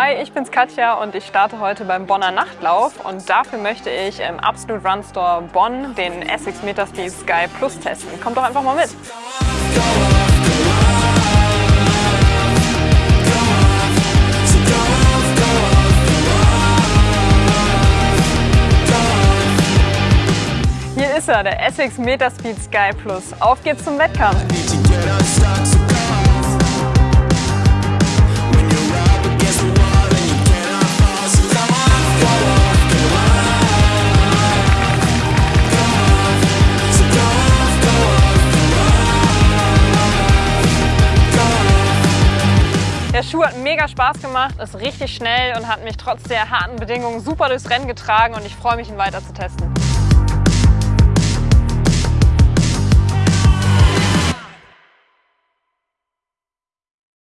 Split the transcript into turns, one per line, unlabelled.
Hi, ich bin's Katja und ich starte heute beim Bonner Nachtlauf und dafür möchte ich im Absolute Run Store Bonn den Essex Metaspeed Sky Plus testen. Kommt doch einfach mal mit! Hier ist er, der Essex Metaspeed Sky Plus. Auf geht's zum Wettkampf! Der Schuh hat mega Spaß gemacht, ist richtig schnell und hat mich trotz der harten Bedingungen super durchs Rennen getragen und ich freue mich, ihn weiter zu testen.